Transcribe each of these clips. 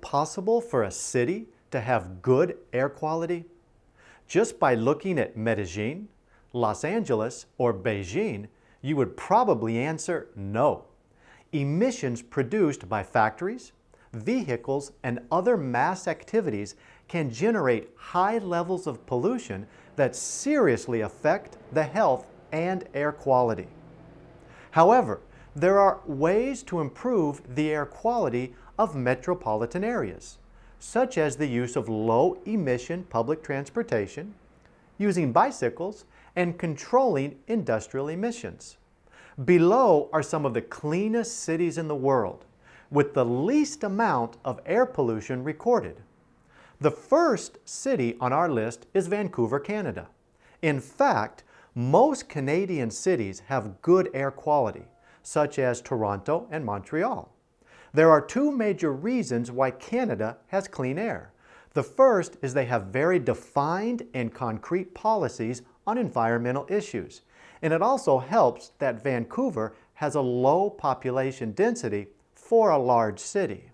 possible for a city to have good air quality? Just by looking at Medellin, Los Angeles, or Beijing, you would probably answer no. Emissions produced by factories, vehicles, and other mass activities can generate high levels of pollution that seriously affect the health and air quality. However, there are ways to improve the air quality of metropolitan areas, such as the use of low-emission public transportation, using bicycles, and controlling industrial emissions. Below are some of the cleanest cities in the world, with the least amount of air pollution recorded. The first city on our list is Vancouver, Canada. In fact, most Canadian cities have good air quality, such as Toronto and Montreal. There are two major reasons why Canada has clean air. The first is they have very defined and concrete policies on environmental issues. And it also helps that Vancouver has a low population density for a large city.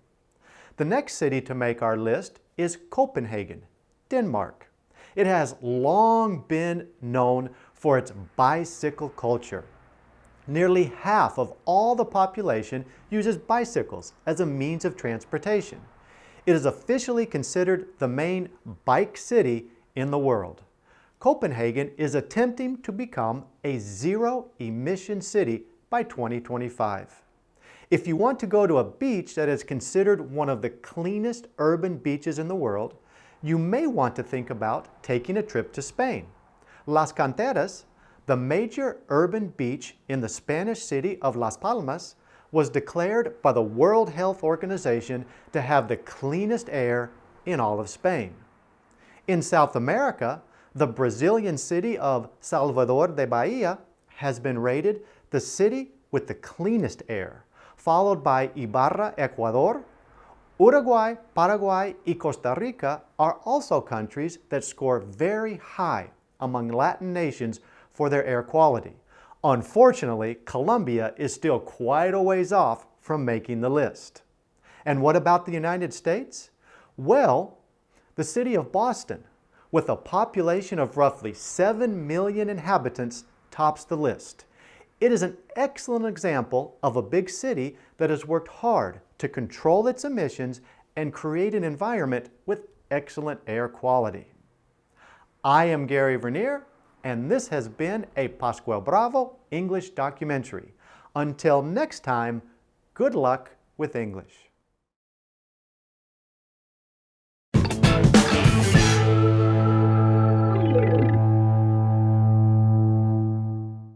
The next city to make our list is Copenhagen, Denmark. It has long been known for its bicycle culture. Nearly half of all the population uses bicycles as a means of transportation. It is officially considered the main bike city in the world. Copenhagen is attempting to become a zero-emission city by 2025. If you want to go to a beach that is considered one of the cleanest urban beaches in the world, you may want to think about taking a trip to Spain. Las Canteras the major urban beach in the Spanish city of Las Palmas was declared by the World Health Organization to have the cleanest air in all of Spain. In South America, the Brazilian city of Salvador de Bahia has been rated the city with the cleanest air, followed by Ibarra, Ecuador. Uruguay, Paraguay, and Costa Rica are also countries that score very high among Latin nations for their air quality. Unfortunately, Colombia is still quite a ways off from making the list. And what about the United States? Well, the city of Boston, with a population of roughly 7 million inhabitants, tops the list. It is an excellent example of a big city that has worked hard to control its emissions and create an environment with excellent air quality. I am Gary Vernier, and this has been a Pascual Bravo English documentary. Until next time, good luck with English.